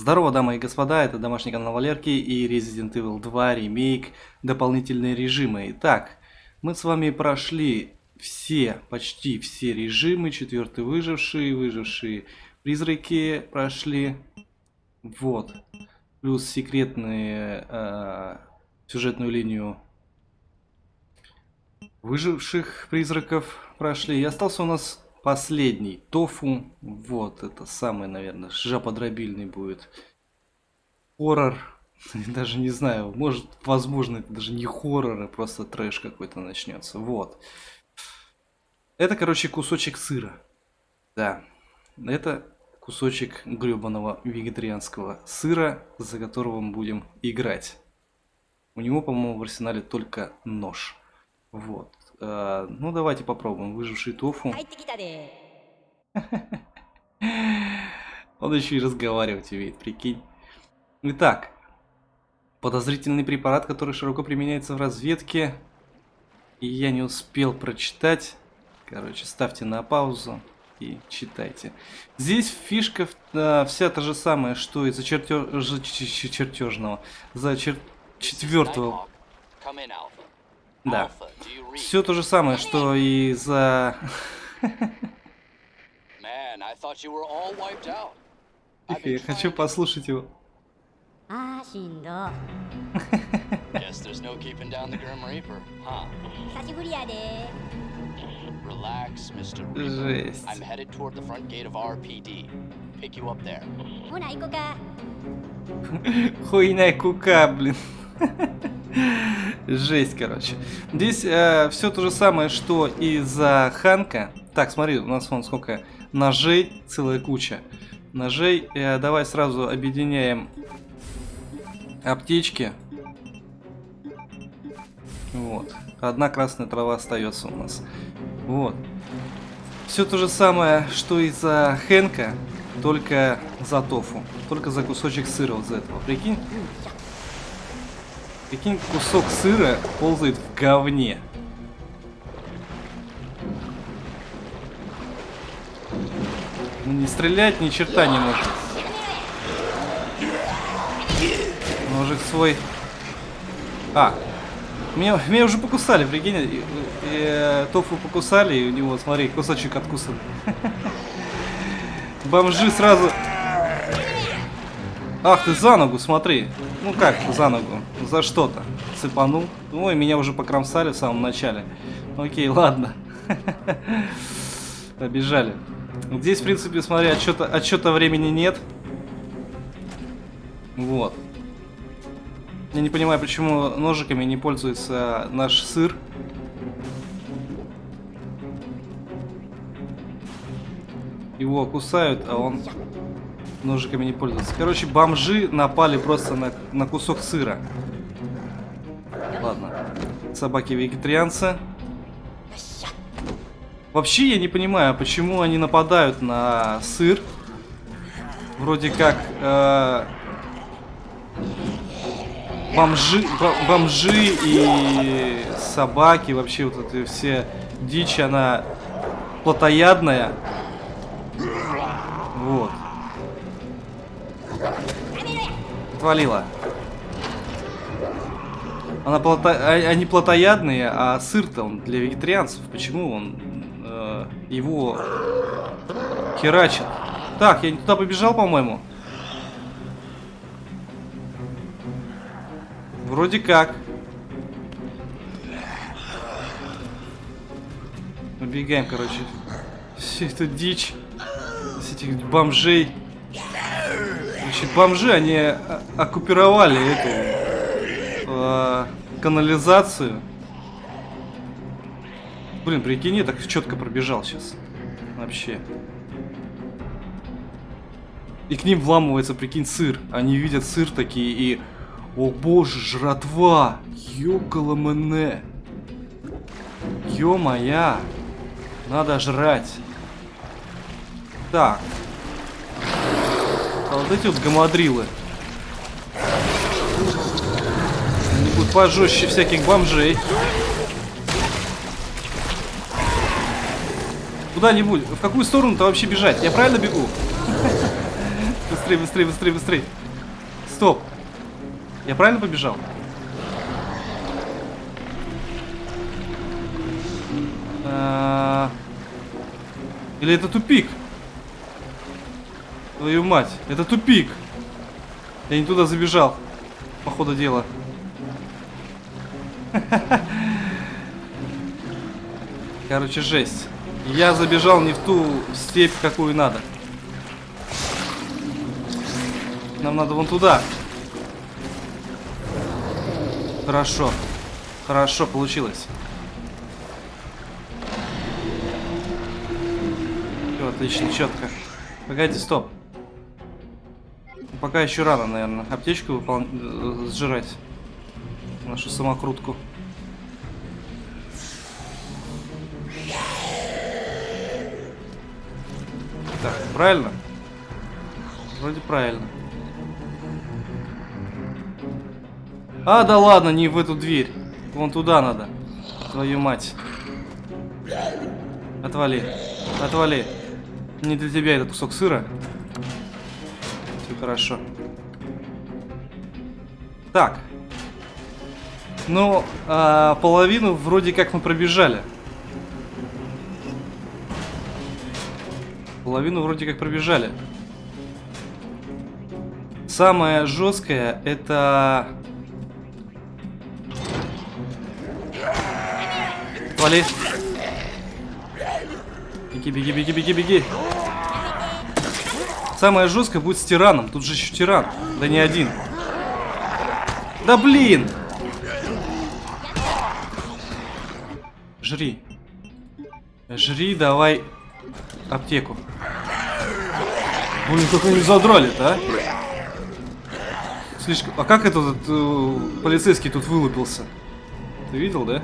Здорово, дамы и господа, это домашний канал Валерки и Resident Evil 2 ремейк, дополнительные режимы. Итак, мы с вами прошли все, почти все режимы, четвертый выживший, выжившие призраки прошли, вот, плюс секретные э, сюжетную линию выживших призраков прошли. И остался у нас последний тофу. Вот, это самый, наверное, жаподробильный будет хоррор. Даже не знаю, может, возможно, это даже не хоррор, а просто трэш какой-то начнется. Вот. Это, короче, кусочек сыра. Да. Это кусочек гребаного вегетарианского сыра, за которого мы будем играть. У него, по-моему, в арсенале только нож. Вот. А, ну, давайте попробуем. Выживший тофу. Он еще и разговаривать умеет, прикинь. Итак. Подозрительный препарат, который широко применяется в разведке. И я не успел прочитать. Короче, ставьте на паузу и читайте. Здесь фишка э, вся та же самая, что и за чертеж... чертежного. За чер... четвертого. Да. Все то же самое, что и за... Я хочу послушать его. Guess there's no keeping down the Grim Reaper, huh? Relax, Mr. Reaper. I'm headed toward the front gate of RPD. Pick you up there. Хуйня кука, блин. Жесть, короче. Здесь э, все то же самое, что и за Ханка. Так, смотри, у нас вон сколько ножей, целая куча. Ножей. Э, давай сразу объединяем аптечки. Вот. Одна красная трава остается у нас. Вот. Все то же самое, что и за Хенка, только за тофу. Только за кусочек сыра вот за этого. Прикинь? Прикинь, кусок сыра ползает в говне. Ну, не стрелять ни черта не может. Ножик свой. А, меня, меня уже покусали, прикинь. И, и, и, тофу покусали, и у него, смотри, кусочек откусан. Бомжи сразу... Ах ты, за ногу, смотри. Ну как за ногу? За что-то. Цепанул. Ой, меня уже покромсали в самом начале. Окей, ладно. Побежали. Здесь, в принципе, смотри, отчета, отчета времени нет. Вот. Я не понимаю, почему ножиками не пользуется наш сыр. Его кусают, а он ножиками не пользоваться. Короче, бомжи напали просто на, на кусок сыра. Ладно. Собаки-вегетарианцы. Вообще я не понимаю, почему они нападают на сыр. Вроде как э, бомжи, бомжи и собаки, вообще вот эти все дичь, она плотоядная. Вот. Отвалила. Она плото... А, они плотоядные, а сыр-то он для вегетарианцев. Почему он э, его херачит? Так, я не туда побежал, по-моему. Вроде как. Убегаем, короче. Все это дичь. С этих бомжей. Значит, бомжи, они оккупировали эту э, канализацию. Блин, прикинь, я так четко пробежал сейчас. Вообще. И к ним вламывается, прикинь, сыр. Они видят сыр такие и... О боже, жратва! Ёкала мене! Ё-моя! Надо жрать. Так, а вот эти вот гамадрилы. Они будут пожестче всяких бомжей. Куда-нибудь. В какую сторону-то вообще бежать? Я правильно бегу? быстрее, быстрее, быстрее, быстрее. Стоп. Я правильно побежал? А, Или это тупик? Твою мать, это тупик. Я не туда забежал, по ходу дела. Короче, жесть. Я забежал не в ту степь, какую надо. Нам надо вон туда. Хорошо. Хорошо, получилось. Все, отлично, четко. Погоди, стоп. Пока еще рано, наверное, аптечку выпол... э, сжирать. Нашу самокрутку. Так, правильно? Вроде правильно. А, да ладно, не в эту дверь. Вон туда надо. Твою мать. Отвали. Отвали. Не для тебя этот кусок сыра. Хорошо. Так. Ну, а, половину вроде как мы пробежали. Половину вроде как пробежали. Самое жесткое это... Вали. Беги, беги, беги, беги, беги. Самое жесткое будет с тираном. Тут же еще тиран. Да не один. Да блин! Жри. Жри, давай аптеку. Блин, как они задрали-то, а? Слишком... А как этот э, полицейский тут вылупился? Ты видел, да?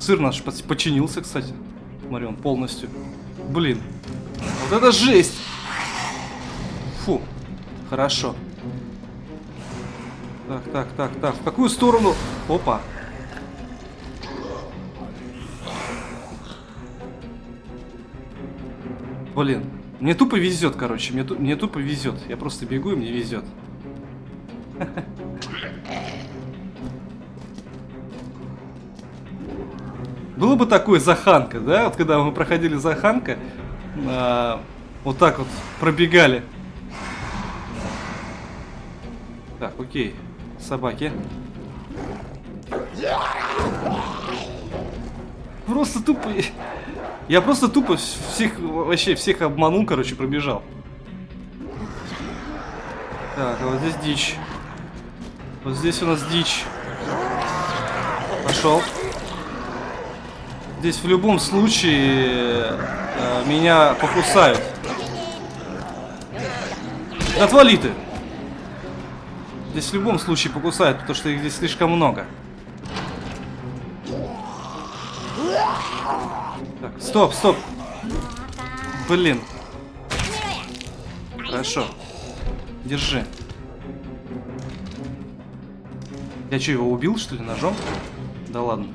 Сыр наш подчинился, кстати. Смотри, он полностью. Блин. Вот это жесть! Фу. Хорошо. Так, так, так, так. В какую сторону? Опа. Блин. Мне тупо везет, короче. Мне, мне тупо везет. Я просто бегу и мне везет. Было бы такое Заханка, да? Вот когда мы проходили Заханка, а, вот так вот пробегали. Так, окей. Собаки. Просто тупо... Я просто тупо всех, вообще всех обманул, короче, пробежал. Так, а вот здесь дичь. Вот здесь у нас дичь. Пошел. Здесь в любом случае э, меня покусают. Отвали ты! Здесь в любом случае покусают, потому что их здесь слишком много. Так, стоп, стоп. Блин. Хорошо. Держи. Я что, его убил, что ли, ножом? Да ладно.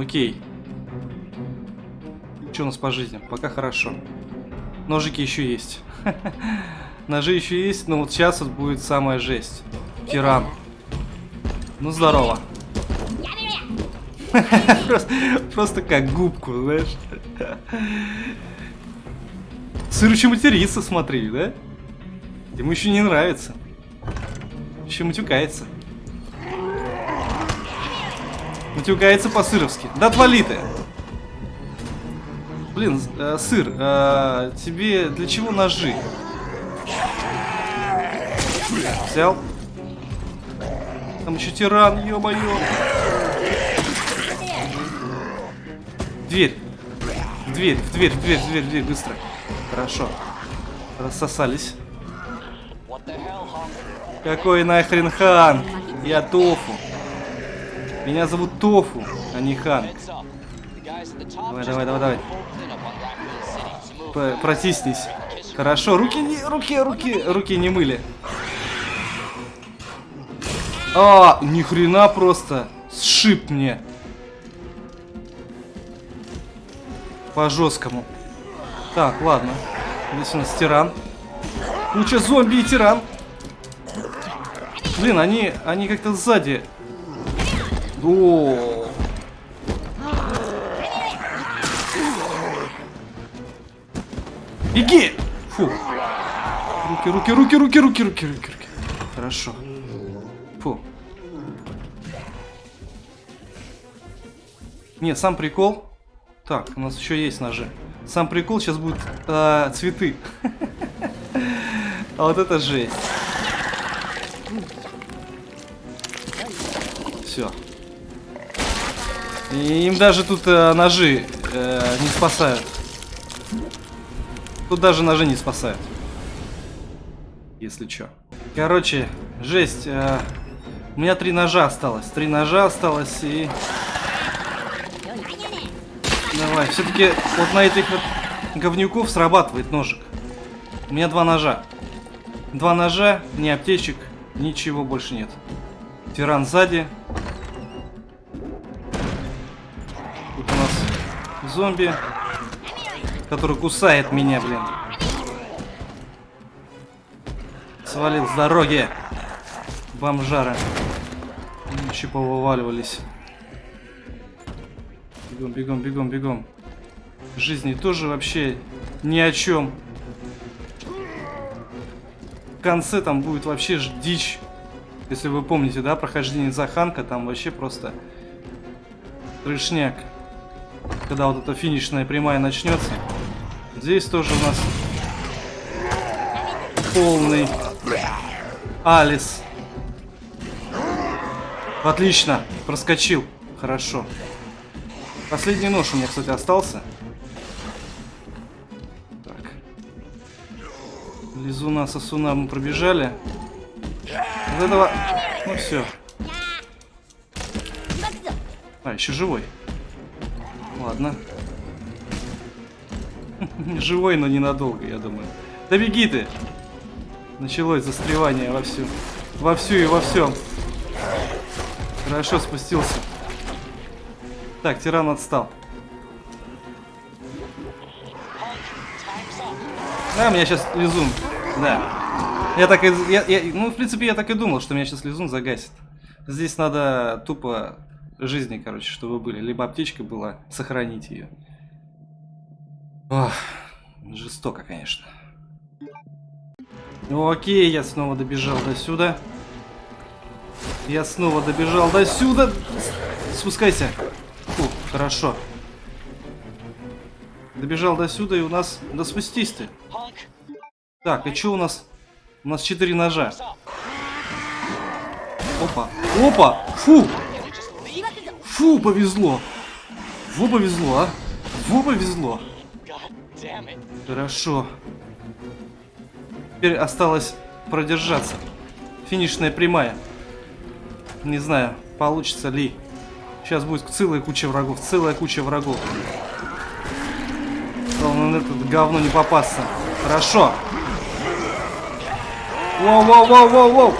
Окей. Что у нас по жизни? Пока хорошо. Ножики еще есть. Ножи еще есть, но вот сейчас вот будет самая жесть. Тиран. Ну здорово. просто, просто как губку, знаешь. Сыр еще матерится, смотри, да? Ему еще не нравится. Еще матюкается. Матюкается по-сыровски. Да отвали ты! Блин, э, сыр, э, тебе для чего ножи? Взял. Там еще тиран, ё-моё. Дверь. Дверь, в дверь, в дверь, в дверь, в дверь, быстро. Хорошо. Рассосались. Какой нахрен хан? Я Тофу. Меня зовут Тофу, а не хан. Давай, давай, давай, давай. Протиснись. Хорошо, руки не, руки, руки, руки не мыли. А, ни хрена просто. Сшиб мне. По жесткому. Так, ладно. Здесь у нас тиран. Куча зомби и тиран. Блин, они, они как-то сзади. О, Беги! Фу. Руки, руки, руки, руки, руки, руки, руки, руки. Хорошо. Фу. Не, сам прикол. Так, у нас еще есть ножи. Сам прикол сейчас будут э, цветы. А вот это жесть. Все. Им даже тут э, ножи э, не спасают. Тут даже ножи не спасают. Если что. Короче, жесть. Э, у меня три ножа осталось. Три ножа осталось и... Давай, все-таки вот на этих вот говнюков срабатывает ножик. У меня два ножа. Два ножа, ни аптечек, ничего больше нет. Тиран сзади. Зомби который кусает меня, блин. Свалил с дороги. Бомжары. Еще повываливались. Бегом, бегом, бегом, бегом. Жизни тоже вообще ни о чем. В конце там будет вообще дичь. Если вы помните, да, прохождение Заханка, там вообще просто трешняк. Когда вот эта финишная прямая начнется. Здесь тоже у нас полный Алис. Отлично, проскочил. Хорошо. Последний нож у меня, кстати, остался. Так. Лизуна, сосуна мы пробежали. Вот этого... Ну все. А, еще живой. Ладно. Живой, но ненадолго, я думаю. Да беги ты! Началось застревание во всю. Во всю и во всем. Хорошо спустился. Так, тиран отстал. Да, меня сейчас лизун. Да. Я так и... Я, я, ну, в принципе, я так и думал, что меня сейчас лизун загасит. Здесь надо тупо жизни, короче, чтобы были. Либо аптечка была, сохранить ее. Ох, жестоко, конечно. Ну окей, я снова добежал до сюда. Я снова добежал до сюда. Спускайся. Фу, хорошо. Добежал до сюда и у нас... Да спустись ты. Так, и что у нас? У нас четыре ножа. Опа. Опа! Фу! Фу, повезло. Во повезло, а. Во повезло. Хорошо. Теперь осталось продержаться. Финишная прямая. Не знаю, получится ли. Сейчас будет целая куча врагов. Целая куча врагов. Главное на это говно не попасться. Хорошо. Воу, воу, воу, воу, воу.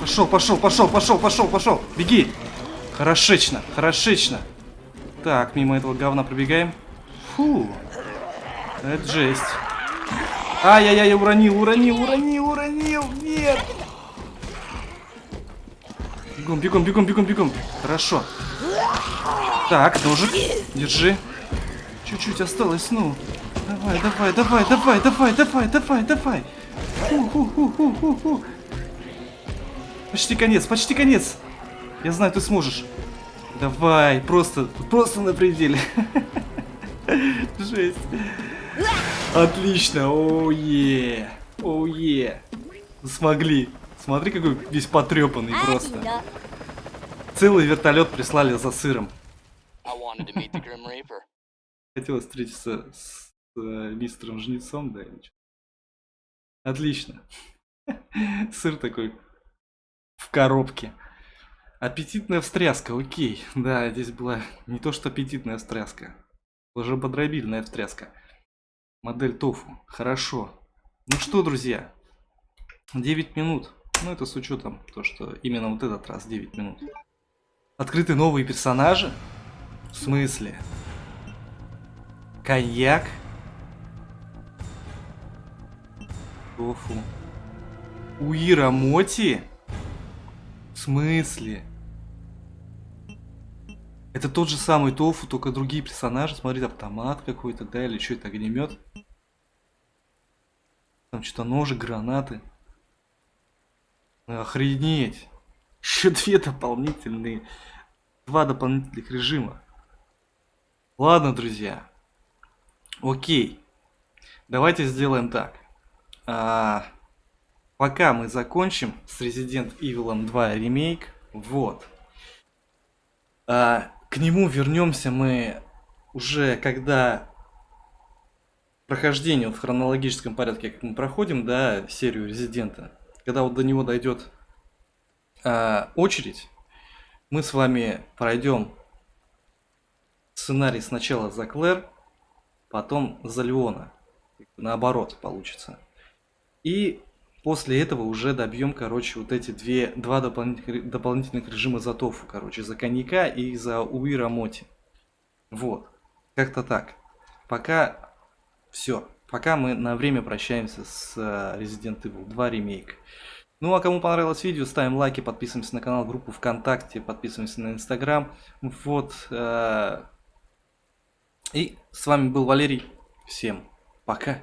Пошел, пошел, пошел, пошел, пошел, пошел. Беги. Хорошечно, хорошечно. Так, мимо этого говна пробегаем. Фу. Это жесть. Ай-яй-яй, уронил, уронил, уронил, уронил. Нет. Бегом, бегом, бегом, бегом, бегом. Хорошо. Так, ножик. Держи. Чуть-чуть осталось, ну. Давай, давай, давай, давай, давай, давай, давай, давай. Фу, фу, фу, фу, фу, фу. Почти конец, почти конец. Я знаю, ты сможешь. Давай, просто, просто на пределе. Жесть. Отлично, оуе, оуе. Смогли. Смотри, какой весь потрепанный просто. Целый вертолет прислали за сыром. Хотел встретиться с э, мистером Жнецом, да, Отлично. Сыр такой в коробке. Аппетитная встряска, окей. Да, здесь была не то что аппетитная встряска. Уже подробильная встряска. Модель тофу. Хорошо. Ну что, друзья. 9 минут. Ну, это с учетом то, что именно вот этот раз 9 минут. Открыты новые персонажи? В смысле? Коньяк. Тофу. Уира Моти? В смысле? Это тот же самый Тофу, только другие персонажи. Смотри, автомат какой-то, да, или что это, огнемет? Там что-то ножи, гранаты. Охренеть. Еще две дополнительные. Два дополнительных режима. Ладно, друзья. Окей. Давайте сделаем так. А, пока мы закончим с Resident Evil 2 ремейк. Вот. А, к нему вернемся мы уже когда прохождение вот в хронологическом порядке, как мы проходим, да, серию Резидента, когда вот до него дойдет э, очередь, мы с вами пройдем сценарий сначала за Клэр, потом за Леона. Наоборот получится. И после этого уже добьем, короче, вот эти две, два дополнительных, дополнительных режима за Тофу, короче, за коньяка и за Уира Моти. Вот. Как-то так. Пока все. Пока мы на время прощаемся с э, Resident Evil 2 ремейк. Ну а кому понравилось видео, ставим лайки, подписываемся на канал, группу ВКонтакте, подписываемся на Инстаграм. Вот. Э, и с вами был Валерий. Всем пока.